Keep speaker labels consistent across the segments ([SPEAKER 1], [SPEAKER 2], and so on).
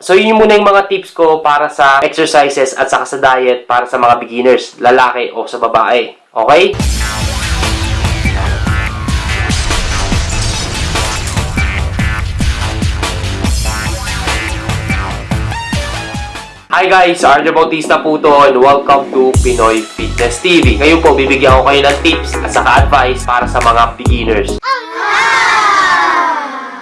[SPEAKER 1] So, yun muna yung mga tips ko para sa exercises at saka sa diet para sa mga beginners, lalaki o sa babae. Okay? Hi guys! Arjo Bautista po to and welcome to Pinoy Fitness TV. Ngayon po, bibigyan ko kayo ng tips at saka advice para sa mga beginners.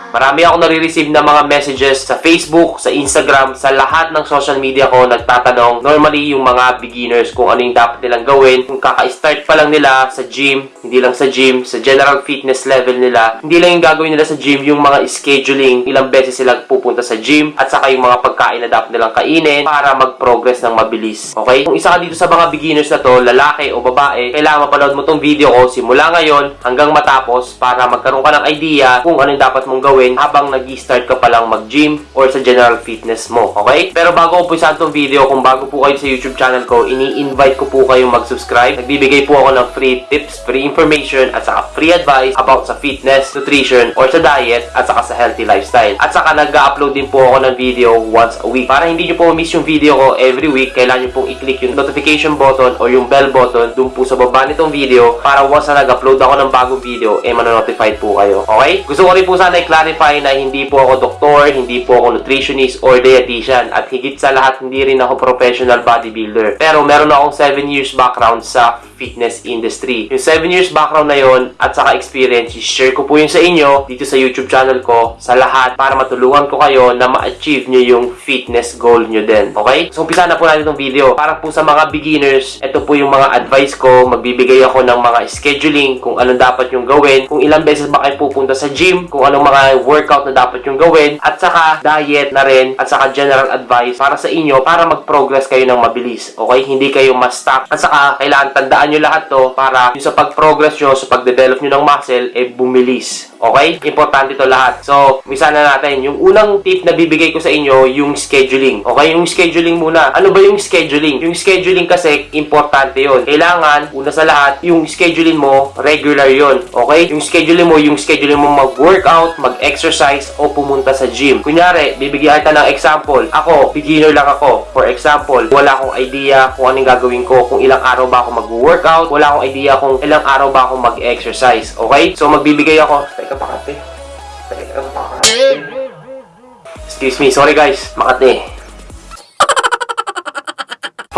[SPEAKER 1] Marami ako nare-receive ng mga messages sa Facebook, sa Instagram, sa lahat ng social media ko nagtatanong normally yung mga beginners kung ano yung dapat nilang gawin. Kung kaka-start pa lang nila sa gym, hindi lang sa gym, sa general fitness level nila, hindi lang yung gagawin nila sa gym, yung mga scheduling, ilang beses sila pupunta sa gym, at saka yung mga pagkain na dapat nilang kainin para mag-progress ng mabilis. Okay? Kung isa ka dito sa mga beginners na to, lalaki o babae, kailangan mapanood mo tong video ko simula ngayon hanggang matapos para magkaroon ka ng idea kung ano yung dapat mong gawin habang nag-start ka pa lang mag-gym or sa general fitness mo. Okay? Pero bago ko umpisahan tong video, kung bago po kayo sa YouTube channel ko, ini-invite ko po kayong mag-subscribe. Nagbibigay po ako ng free tips, free information, at saka free advice about sa fitness, nutrition, or sa diet, at saka sa healthy lifestyle. At saka nag-upload din po ako ng video once a week. Para hindi nyo po miss yung video ko every week, kailangan nyo pong i-click yung notification button or yung bell button dun po sa baba nitong video para once na nag-upload ako ng bagong video, eh manonotified po kayo. Okay? Gusto ko rin po sana i-clarify na hindi po ako doktor, hindi po ako nutritionist or dietitian at higit sa lahat hindi rin ako professional bodybuilder. Pero meron akong 7 years background sa fitness industry. Yung 7 years background na yon at saka experience, share ko po yun sa inyo dito sa YouTube channel ko sa lahat para matulungan ko kayo na ma-achieve nyo yung fitness goal nyo din. Okay? So, umpisa na po natin itong video. Para po sa mga beginners, ito po yung mga advice ko. Magbibigay ako ng mga scheduling kung anong dapat yung gawin, kung ilang beses ba kayo pupunta sa gym, kung anong mga workout na dapat yung gawin, at saka diet na rin, at saka general advice para sa inyo para mag-progress kayo ng mabilis. Okay? Hindi kayo ma-stuck. At saka, kailangan tandaan nyo lahat to para yung sa pag-progress nyo, sa pag-develop nyo ng muscle, eh bumilis. Okay? Importante to lahat. So, misa na natin. Yung unang tip na bibigay ko sa inyo, yung scheduling. Okay? Yung scheduling muna. Ano ba yung scheduling? Yung scheduling kasi, importante yon. Kailangan, una sa lahat, yung scheduling mo, regular yon. Okay? Yung scheduling mo, yung scheduling mo mag-workout, mag-exercise, o pumunta sa gym. Kunyari, bibigyan kita ng example. Ako, beginner lang ako. For example, wala akong idea kung anong gagawin ko, kung ilang araw ba ako mag-workout, wala akong idea kung ilang araw ba ako mag-exercise. Okay? So, magbibigay ako. Teka, pakate. Teka, pakate. Excuse me. Sorry guys. Makate.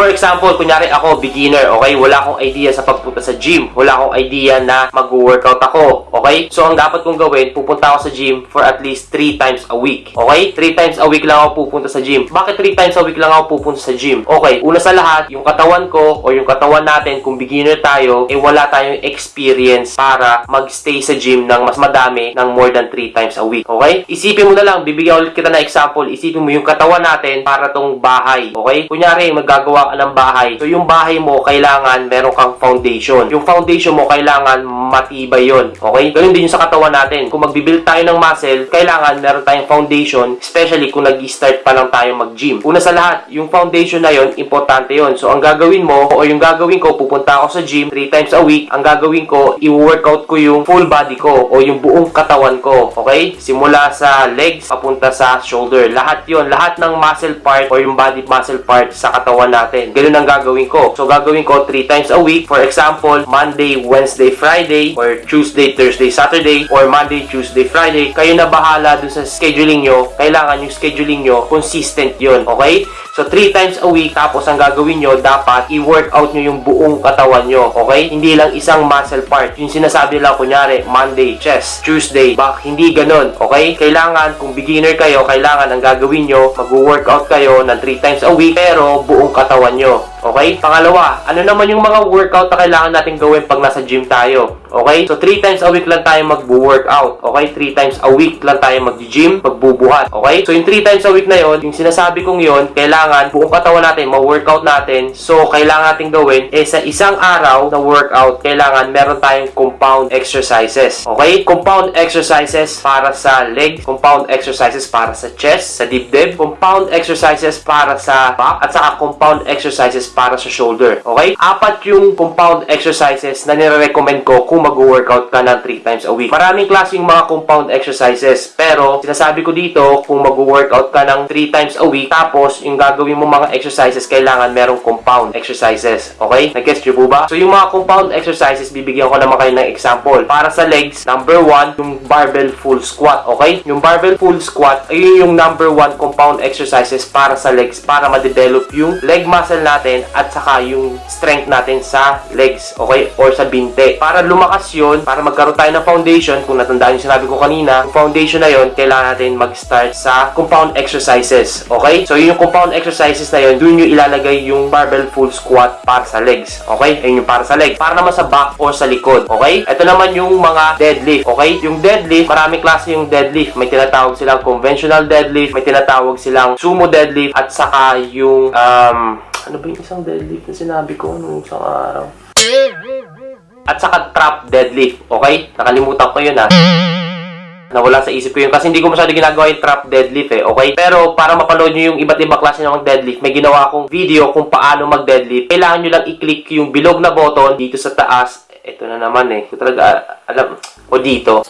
[SPEAKER 1] For example, kunyari ako, beginner, okay? Wala akong idea sa pagpunta sa gym. Wala akong idea na mag-workout ako, okay? So, ang dapat kong gawin, pupunta ako sa gym for at least 3 times a week, okay? 3 times a week lang ako pupunta sa gym. Bakit 3 times a week lang ako pupunta sa gym? Okay, una sa lahat, yung katawan ko o yung katawan natin, kung beginner tayo, eh wala tayong experience para magstay sa gym ng mas madami ng more than 3 times a week, okay? Isipin mo na lang, bibigyan ulit kita na example, isipin mo yung katawan natin para tong bahay, okay? Kunyari, magagawa ka ng bahay. So, yung bahay mo, kailangan meron kang foundation. Yung foundation mo, kailangan matibay yon Okay? Ganun din yung sa katawan natin. Kung magbibuild tayo ng muscle, kailangan meron tayong foundation, especially kung nag-start pa lang tayo mag-gym. Una sa lahat, yung foundation na yon importante yon So, ang gagawin mo, o yung gagawin ko, pupunta ako sa gym 3 times a week. Ang gagawin ko, i-workout ko yung full body ko o yung buong katawan ko. Okay? Simula sa legs, papunta sa shoulder. Lahat yon Lahat ng muscle part o yung body muscle part sa katawan natin natin. Ganun ang gagawin ko. So, gagawin ko 3 times a week. For example, Monday, Wednesday, Friday, or Tuesday, Thursday, Saturday, or Monday, Tuesday, Friday. Kayo na bahala dun sa scheduling nyo. Kailangan yung scheduling nyo, consistent yon Okay? So, 3 times a week, tapos ang gagawin nyo, dapat i-workout nyo yung buong katawan nyo. Okay? Hindi lang isang muscle part. Yung sinasabi lang, kunyari, Monday, chest, Tuesday, back. Hindi ganun. Okay? Kailangan, kung beginner kayo, kailangan ang gagawin nyo, mag-workout kayo ng 3 times a week, pero buong katawan nyo. Okay? Pangalawa, ano naman yung mga workout na kailangan natin gawin pag nasa gym tayo? Okay? So, 3 times a week lang tayo mag-workout. Okay? 3 times a week lang tayo mag-gym, magbubuhat. Okay? So, yung 3 times a week na yon, yung sinasabi kong yon, kailangan buong katawan natin, ma-workout natin. So, kailangan natin gawin, eh, sa isang araw na workout, kailangan meron tayong compound exercises. Okay? Compound exercises para sa legs, compound exercises para sa chest, sa dibdib, compound exercises para sa back, at saka compound exercises para sa shoulder. Okay? Apat yung compound exercises na nire-recommend ko kung mag-workout ka ng 3 times a week. Maraming klaseng mga compound exercises, pero sinasabi ko dito, kung mag-workout ka ng 3 times a week, tapos yung gagawin mo mga exercises, kailangan merong compound exercises. Okay? Nag-guess nyo ba? So, yung mga compound exercises, bibigyan ko naman kayo ng example. Para sa legs, number 1, yung barbell full squat. Okay? Yung barbell full squat, ayun yung number 1 compound exercises para sa legs, para ma-develop yung leg muscle natin at saka yung strength natin sa legs. Okay? Or sa binte. Para lumakas yun, para magkaroon tayo ng foundation, kung natandaan yung sinabi ko kanina, yung foundation na yun, kailangan natin mag-start sa compound exercises. Okay? So, yun yung compound exercises na yun, dun yung ilalagay yung barbell full squat para sa legs. Okay? Ayun yung para sa legs. Para naman sa back or sa likod. Okay? Ito naman yung mga deadlift. Okay? Yung deadlift, maraming klase yung deadlift. May tinatawag silang conventional deadlift, may tinatawag silang sumo deadlift, at saka yung, um, ano ba yung isang deadlift na sinabi ko nung isang araw? At saka trap deadlift. Okay? Nakalimutan ko yun ha. Nawala sa isip ko yun kasi hindi ko masyado ginagawa yung trap deadlift eh, okay? Pero para mapanood nyo yung iba't ibang klase ng deadlift, may ginawa akong video kung paano mag-deadlift. Kailangan nyo lang i-click yung bilog na button dito sa taas. Ito na naman eh. Ito talaga, alam, o dito.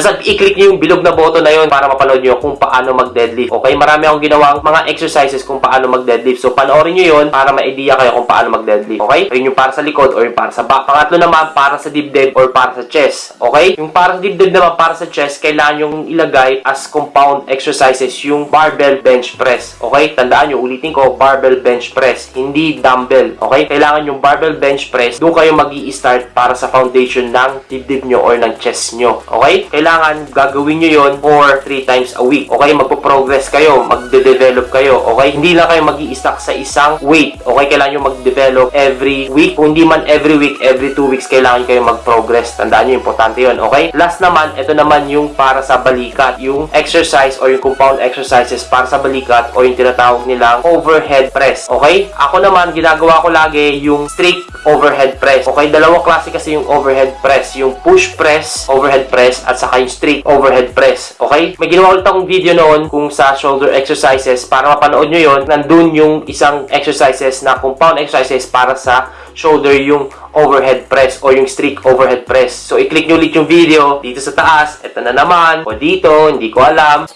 [SPEAKER 1] Basta i-click nyo yung bilog na button na yun para mapanood nyo kung paano mag-deadlift. Okay, marami akong ginawang mga exercises kung paano mag-deadlift. So, panoorin nyo yun para ma-idea kayo kung paano mag-deadlift. Okay? Yun yung para sa likod or yung para sa back. Pangatlo naman, para sa dibdib or para sa chest. Okay? Yung para sa dibdib naman, para sa chest, kailangan yung ilagay as compound exercises yung barbell bench press. Okay? Tandaan nyo, ulitin ko, barbell bench press. Hindi dumbbell. Okay? Kailangan yung barbell bench press, doon kayo mag start para sa foundation ng dibdib nyo or ng chest nyo. Okay? Kailangan gagawin nyo yon for 3 times a week. Okay? Magpo-progress kayo, magde-develop kayo. Okay? Hindi lang kayo mag stuck sa isang weight. Okay? Kailangan nyo mag-develop every week. Kung hindi man every week, every 2 weeks, kailangan kayo mag-progress. Tandaan nyo, importante yon Okay? Last naman, ito naman yung para sa balikat. Yung exercise or yung compound exercises para sa balikat o yung tinatawag nilang overhead press. Okay? Ako naman, ginagawa ko lagi yung strict overhead press. Okay? Dalawang klase kasi yung overhead press. Yung push press, overhead press, at saka yung strict overhead press. Okay? May ginawa ulit akong video noon kung sa shoulder exercises. Para mapanood nyo yon nandun yung isang exercises na compound exercises para sa shoulder yung overhead press o yung strict overhead press. So, i-click nyo ulit yung video dito sa taas. Ito na naman. O dito, hindi ko alam.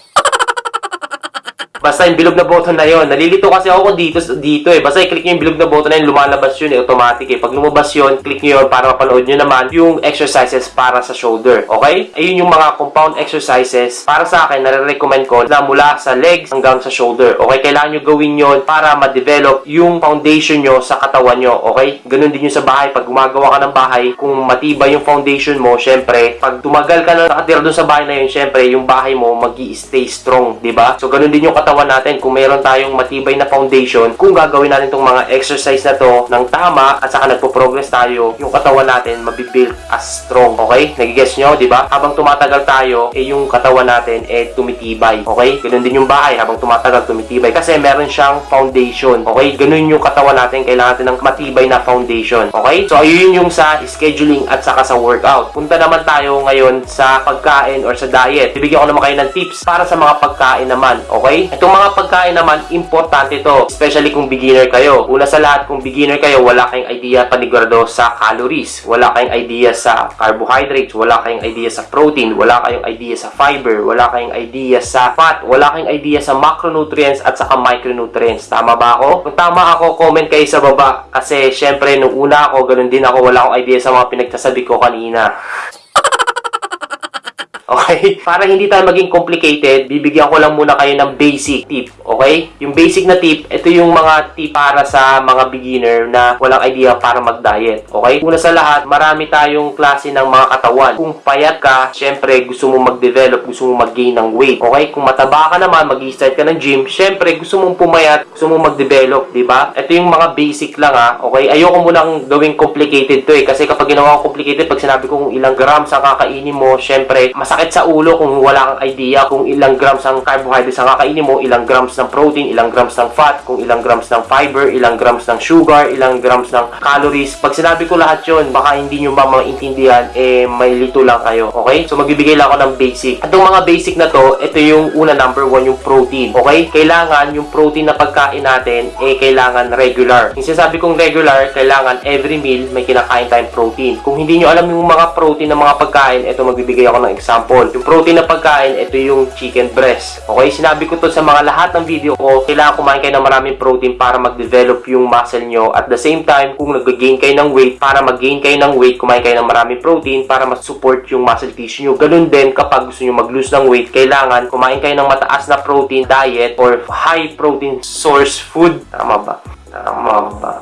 [SPEAKER 1] Basta yung bilog na button na yon. Nalilito kasi ako dito, dito eh. Basta i-click nyo yung bilog na button na yun, lumalabas yun eh, automatic eh. Pag lumabas yun, click nyo yun para mapanood nyo naman yung exercises para sa shoulder. Okay? Ayun yung mga compound exercises para sa akin, nare-recommend ko na mula sa legs hanggang sa shoulder. Okay? Kailangan nyo gawin yon para ma-develop yung foundation nyo sa katawan nyo. Okay? Ganun din yung sa bahay. Pag gumagawa ka ng bahay, kung matibay yung foundation mo, syempre, pag tumagal ka na nakatira doon sa bahay na yun, syempre, yung bahay mo mag stay strong, di ba? So, ganun din yung katawan natin. Kung meron tayong matibay na foundation, kung gagawin natin itong mga exercise na to ng tama at saka nagpo-progress tayo, yung katawan natin mabibuild as strong. Okay? Nagigess nyo, di ba? Habang tumatagal tayo, eh yung katawan natin eh tumitibay. Okay? Ganun din yung bahay. Habang tumatagal, tumitibay. Kasi meron siyang foundation. Okay? Ganun yung katawan natin. Kailangan natin ng matibay na foundation. Okay? So, ayun yung sa scheduling at saka sa workout. Punta naman tayo ngayon sa pagkain or sa diet. Bibigyan ko naman kayo ng tips para sa mga pagkain naman. Okay? Itong mga pagkain naman, importante to. Especially kung beginner kayo. Una sa lahat, kung beginner kayo, wala kayong idea panigurado sa calories. Wala kayong idea sa carbohydrates. Wala kayong idea sa protein. Wala kayong idea sa fiber. Wala kayong idea sa fat. Wala kayong idea sa macronutrients at saka micronutrients. Tama ba ako? Kung tama ako, comment kayo sa baba. Kasi syempre, nung una ako, ganun din ako. Wala akong idea sa mga pinagsasabi ko kanina. Okay? Para hindi tayo maging complicated, bibigyan ko lang muna kayo ng basic tip. Okay? Yung basic na tip, ito yung mga tip para sa mga beginner na walang idea para mag-diet. Okay? Una sa lahat, marami tayong klase ng mga katawan. Kung payat ka, syempre gusto mo mag-develop, gusto mo mag-gain ng weight. Okay? Kung mataba ka naman, mag-start ka ng gym, syempre gusto mong pumayat, gusto mong mag-develop, di ba? Ito yung mga basic lang ha. Okay? Ayoko munang gawing complicated to eh. Kasi kapag ginawa ko complicated, pag sinabi ko kung ilang grams ang kakainin mo, syempre, masakit sakit sa ulo kung wala kang idea kung ilang grams ang carbohydrates ang kakainin mo, ilang grams ng protein, ilang grams ng fat, kung ilang grams ng fiber, ilang grams ng sugar, ilang grams ng calories. Pag sinabi ko lahat yon, baka hindi nyo ba maintindihan, eh may lito lang kayo. Okay? So magbibigay lang ako ng basic. At mga basic na to, ito yung una number one, yung protein. Okay? Kailangan yung protein na pagkain natin, eh kailangan regular. Yung sinasabi kong regular, kailangan every meal may kinakain tayong protein. Kung hindi nyo alam yung mga protein ng mga pagkain, ito magbibigay ako ng example. Yung protein na pagkain, ito yung chicken breast. Okay? Sinabi ko to sa mga lahat ng video ko, kailangan kumain kayo ng maraming protein para mag-develop yung muscle nyo. At the same time, kung nag-gain kayo ng weight, para mag-gain kayo ng weight, kumain kayo ng maraming protein para mas-support yung muscle tissue nyo. Ganun din kapag gusto nyo mag-lose ng weight, kailangan kumain kayo ng mataas na protein diet or high protein source food. Tama ba? Tama ba?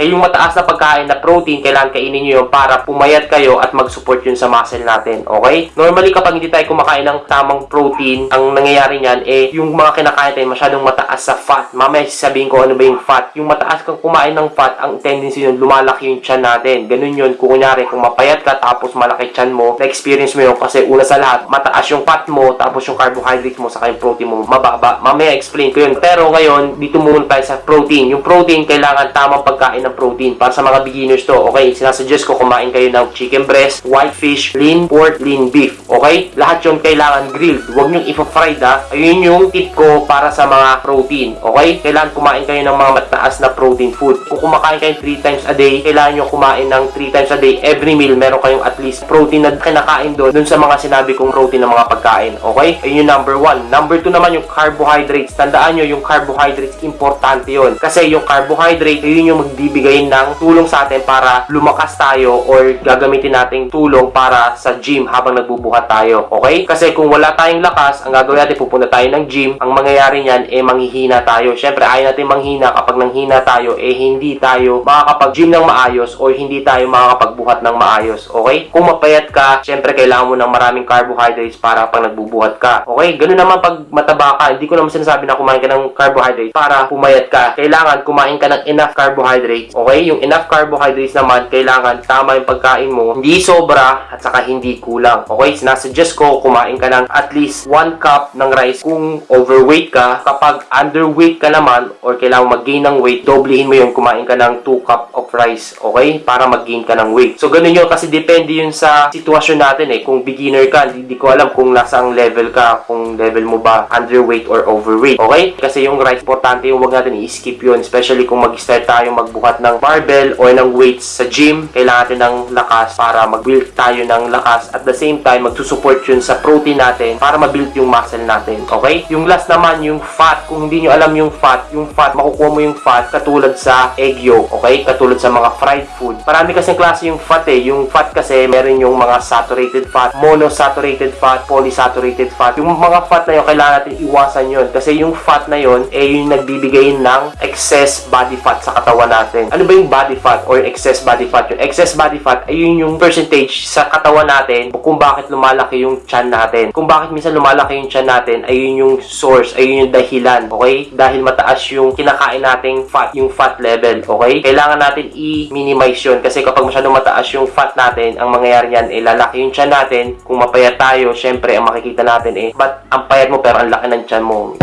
[SPEAKER 1] Kaya yung mataas na pagkain na protein, kailangan kainin nyo yun para pumayat kayo at mag-support yun sa muscle natin. Okay? Normally, kapag hindi tayo kumakain ng tamang protein, ang nangyayari niyan, eh, yung mga kinakain tayo masyadong mataas sa fat. Mamaya sasabihin ko ano ba yung fat. Yung mataas kang kumain ng fat, ang tendency yun, lumalaki yung tiyan natin. Ganun yun, kung kunyari, kung mapayat ka, tapos malaki tiyan mo, na-experience mo yun kasi una sa lahat, mataas yung fat mo, tapos yung carbohydrates mo, saka yung protein mo, mababa. Mamaya explain ko yun. Pero ngayon, dito muna tayo sa protein. Yung protein, kailangan tamang pagkain ng protein. Para sa mga beginners to, okay? Sinasuggest ko kumain kayo ng chicken breast, white fish, lean pork, lean beef. Okay? Lahat yun kailangan grilled. Huwag nyo ipa-fried ha. Ayun yung tip ko para sa mga protein. Okay? Kailangan kumain kayo ng mga mataas na protein food. Kung kumakain kayo 3 times a day, kailangan nyo kumain ng 3 times a day. Every meal, meron kayong at least protein na kinakain doon, dun sa mga sinabi kong protein ng mga pagkain. Okay? Ayun yung number 1. Number 2 naman yung carbohydrates. Tandaan nyo, yung carbohydrates, importante yun. Kasi yung carbohydrate, yun yung magbibigay ng tulong sa atin para lumakas tayo or gagamitin nating tulong para sa gym habang nagbubuhat tayo. Okay? Kasi kung wala tayong lakas, ang gagawin natin, pupunta tayo ng gym, ang mangyayari niyan, eh, manghihina tayo. Siyempre, ayaw natin manghina. Kapag nanghina tayo, eh, hindi tayo makakapag-gym ng maayos or hindi tayo makakapagbuhat ng maayos. Okay? Kung mapayat ka, siyempre, kailangan mo ng maraming carbohydrates para pag nagbubuhat ka. Okay? Ganun naman pag mataba ka. Hindi ko naman sinasabi na kumain ka ng carbohydrates para pumayat ka. Kailangan kumain ka ng enough carbohydrates. Okay? Yung enough carbohydrates naman, kailangan tama yung pagkain mo. Hindi sobra at saka hindi kulang. Okay? Sinasuggest ko, kumain ka ng at least 1 cup ng rice kung overweight ka. Kapag underweight ka naman or kailangan mag-gain ng weight, doblehin mo yun, kumain ka ng 2 cup of rice. Okay? Para mag-gain ka ng weight. So, ganun yun kasi depende yun sa sitwasyon natin eh. Kung beginner ka, hindi ko alam kung nasang level ka, kung level mo ba underweight or overweight. Okay? Kasi yung rice, importante yung wag natin i-skip yun. Especially kung mag-start tayo magbuhat ng barbell or ng weights sa gym. Kailangan natin ng lakas para mag-build tayo ng lakas. At the same time, magsusupport yun sa protein natin para ma-build yung muscle natin. Okay? Yung last naman, yung fat. Kung hindi nyo alam yung fat, yung fat, makukuha mo yung fat katulad sa egg yolk. Okay? Katulad sa mga fried food. Marami kasing klase yung fat eh. Yung fat kasi, meron yung mga saturated fat, monosaturated fat, polysaturated fat. Yung mga fat na yun, kailangan natin iwasan yun. Kasi yung fat na yun, eh yung nagbibigay ng excess body fat sa katawan natin. Ano ba yung body fat or excess body fat? Yung excess body fat, ay yun yung percentage sa katawan natin kung bakit lumalaki yung chan natin. Kung bakit minsan lumalaki yung chan natin, ay yun yung source, ay yun yung dahilan. Okay? Dahil mataas yung kinakain nating fat, yung fat level. Okay? Kailangan natin i-minimize yun. Kasi kapag masyadong mataas yung fat natin, ang mangyayari yan, eh, lalaki yung chan natin. Kung mapayat tayo, syempre, ang makikita natin, eh, ba't ang payat mo pero ang laki ng chan mo?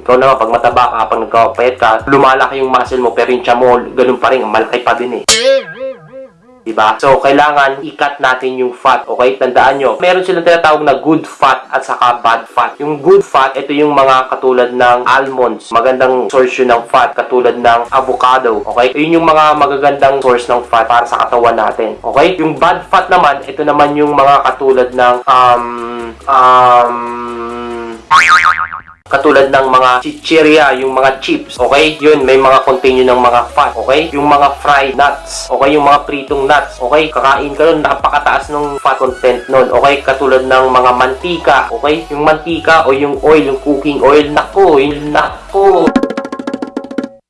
[SPEAKER 1] Ikaw naman, pag mataba ka, pag nagkapayat ka, lumalaki yung muscle mo, pero yung tiyan mo, ganun pa rin, malaki pa din eh. Diba? So, kailangan i-cut natin yung fat. Okay? Tandaan nyo. Meron silang tinatawag na good fat at saka bad fat. Yung good fat, ito yung mga katulad ng almonds. Magandang source yun ng fat. Katulad ng avocado. Okay? Yun yung mga magagandang source ng fat para sa katawan natin. Okay? Yung bad fat naman, ito naman yung mga katulad ng um, um, katulad ng mga chichirya, yung mga chips, okay? Yun, may mga contain yun ng mga fat, okay? Yung mga fried nuts, okay? Yung mga pritong nuts, okay? Kakain ka nun, napakataas ng fat content nun, okay? Katulad ng mga mantika, okay? Yung mantika o yung oil, yung cooking oil, nako, yun, nako.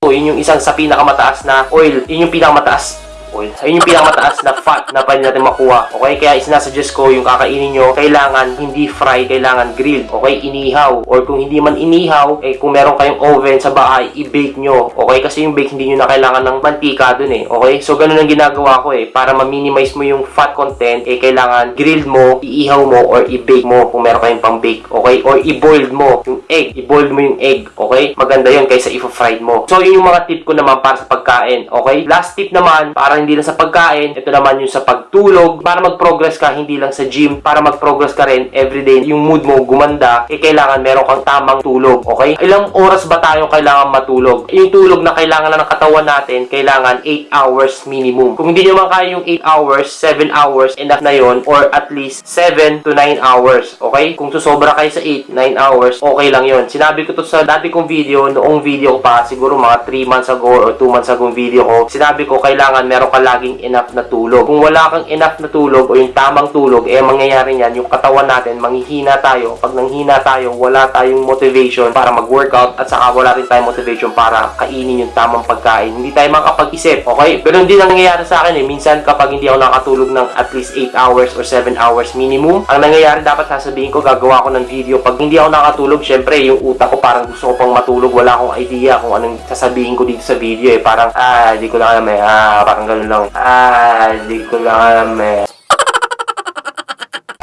[SPEAKER 1] Yun yung isang sa pinakamataas na oil, yun yung pinakamataas oil. Ayun yung pinakamataas na fat na pwede natin makuha. Okay? Kaya sinasuggest ko yung kakainin nyo, kailangan hindi fry, kailangan grilled. Okay? Inihaw. Or kung hindi man inihaw, eh kung meron kayong oven sa bahay, i-bake nyo. Okay? Kasi yung bake, hindi nyo na kailangan ng mantika dun eh. Okay? So, ganun ang ginagawa ko eh. Para ma-minimize mo yung fat content, eh kailangan grilled mo, iihaw mo, or i-bake mo kung meron kayong pang bake. Okay? Or i-boiled mo yung egg. I-boiled mo yung egg. Okay? Maganda yun kaysa i-fried mo. So, yun yung mga tip ko naman para sa pagkain. Okay? Last tip naman, para hindi lang sa pagkain, ito naman yung sa pagtulog. Para mag-progress ka, hindi lang sa gym. Para mag-progress ka rin everyday, yung mood mo gumanda, eh kailangan meron kang tamang tulog. Okay? Ilang oras ba tayo kailangan matulog? Yung tulog na kailangan na ng katawan natin, kailangan 8 hours minimum. Kung hindi nyo man kaya yung 8 hours, 7 hours, enough na yon or at least 7 to 9 hours. Okay? Kung susobra kayo sa 8, 9 hours, okay lang yon. Sinabi ko to sa dati kong video, noong video ko pa, siguro mga 3 months ago or 2 months ago video ko, sinabi ko kailangan meron ka laging enough na tulog. Kung wala kang enough na tulog o yung tamang tulog, eh mangyayari niyan, yung katawan natin, manghihina tayo. Pag nanghina tayo, wala tayong motivation para mag-workout at saka wala rin tayong motivation para kainin yung tamang pagkain. Hindi tayo makapag-isip, okay? Pero hindi ang nangyayari sa akin eh. Minsan kapag hindi ako nakatulog ng at least 8 hours or 7 hours minimum, ang nangyayari dapat sasabihin ko, gagawa ko ng video. Pag hindi ako nakatulog, syempre, yung utak ko parang gusto ko pang matulog. Wala akong idea kung anong sasabihin ko dito sa video eh. Parang, ah, di ko lang alam eh. Ah, parang ganun lang. Ah, di ko lang alam eh.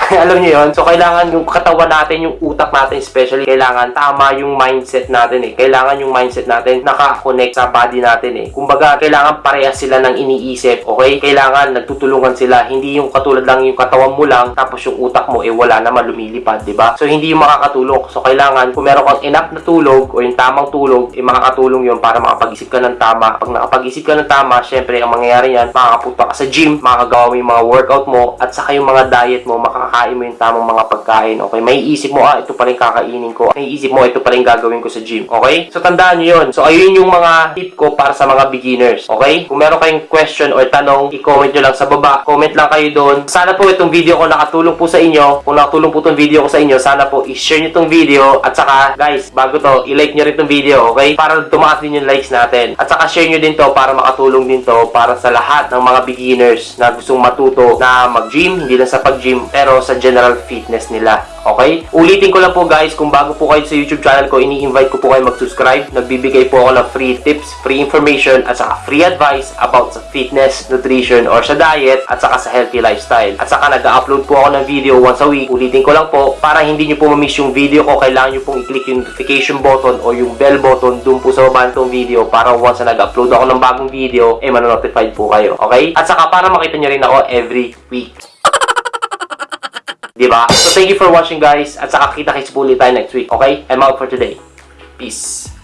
[SPEAKER 1] Alam niyo yon So, kailangan yung katawan natin, yung utak natin especially, kailangan tama yung mindset natin eh. Kailangan yung mindset natin naka-connect sa body natin eh. Kumbaga, kailangan parehas sila ng iniisip, okay? Kailangan nagtutulungan sila. Hindi yung katulad lang yung katawan mo lang, tapos yung utak mo, eh wala naman lumilipad, di ba? So, hindi yung makakatulong. So, kailangan, kung meron kang enough na tulog, o yung tamang tulog, eh makakatulong yun para makapag-isip ka ng tama. Pag nakapag-isip ka ng tama, syempre, ang mangyayari yan, makakapunta ka sa gym, makakagawa mo yung mga workout mo, at saka yung mga diet mo, makakakain mo yung tamang mga pagkain, okay? May isip mo, ah, ito pa rin kakainin ko. May isip mo, ito pa rin gagawin ko sa gym, okay? So, tandaan nyo yun. So, ayun yung mga tip ko para sa mga beginners, okay? Kung meron kayong question or tanong, i-comment nyo lang sa baba. Comment lang kayo doon. Sana po itong video ko nakatulong po sa inyo. Kung nakatulong po itong video ko sa inyo, sana po i-share nyo itong video. At saka, guys, bago to, i-like nyo rin itong video, okay? Para tumaas din yung likes natin. At saka, share nyo din to para makatulong din to para sa lahat ng mga beginners na gustong matuto na mag-gym, hindi lang sa pag-gym, pero sa general fitness nila. Okay? Ulitin ko lang po guys, kung bago po kayo sa YouTube channel ko, ini-invite ko po kayo mag-subscribe. Nagbibigay po ako ng free tips, free information, at saka free advice about sa fitness, nutrition, or sa diet, at saka sa healthy lifestyle. At saka nag-upload po ako ng video once a week. Ulitin ko lang po, para hindi nyo po ma-miss yung video ko, kailangan nyo pong i-click yung notification button o yung bell button dun po sa baba nitong video para once na nag-upload ako ng bagong video, eh manonotified po kayo. Okay? At saka para makita nyo rin ako every week. Diba? So, thank you for watching guys. At saka kita-kits po ulit tayo next week. Okay? I'm out for today. Peace.